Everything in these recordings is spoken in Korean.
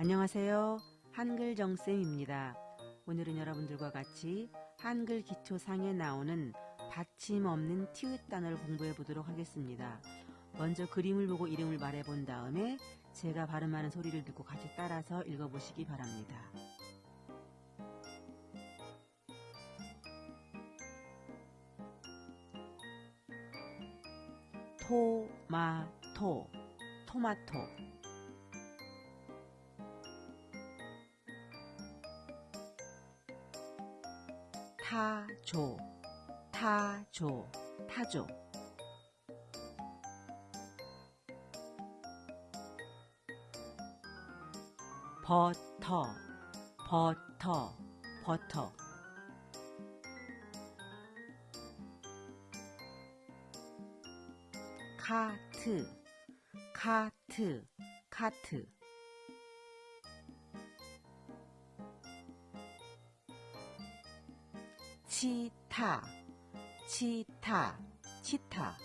안녕하세요. 한글 정쌤입니다. 오늘은 여러분들과 같이 한글 기초상에 나오는 받침 없는 티읕 단어를 공부해 보도록 하겠습니다. 먼저 그림을 보고 이름을 말해 본 다음에 제가 발음하는 소리를 듣고 같이 따라서 읽어 보시기 바랍니다. 토마토 토마토 타조 타조 타조 버터. 버터. 버터. 카트. 카트. 카트 치타 치타 치타.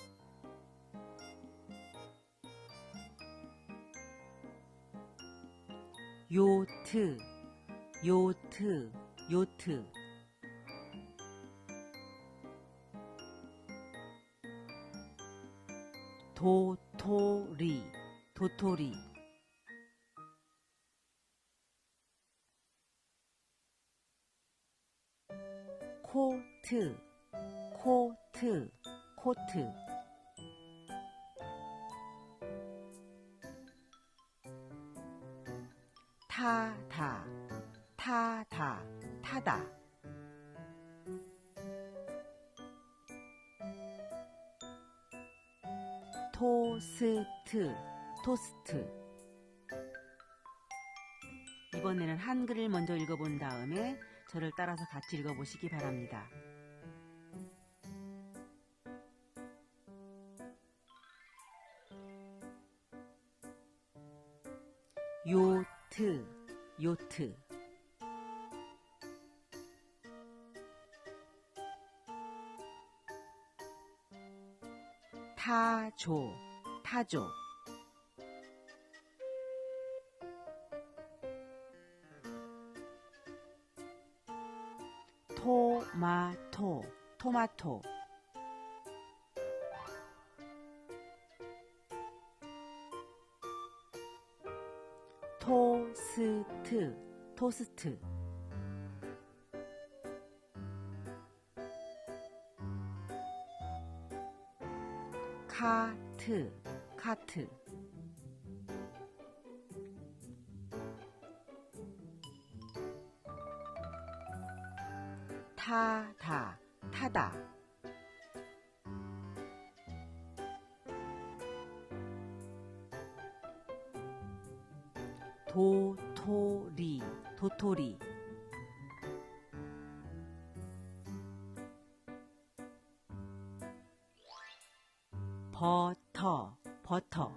요트 요트 요트. 도토리 도토리 코트. 코트. 코트. 타다 타다 타다. 토스트. 토스트. 이번에는 한글을 먼저 읽어본 다음에 저를 따라서 같이 읽어보시기 바랍니다. 요트 요트. 타조 타조. 토마토 토마토 토스트 토스트. 카트 카트. 타다 타다 도토리 도토리. 버터 버터.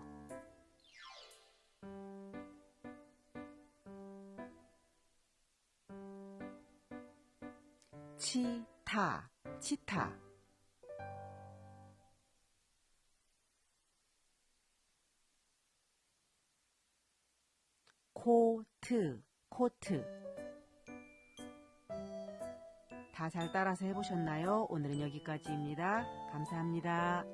치타 치타 코트 코트 다 잘 따라서 해보셨나요? 오늘은 여기까지입니다. 감사합니다.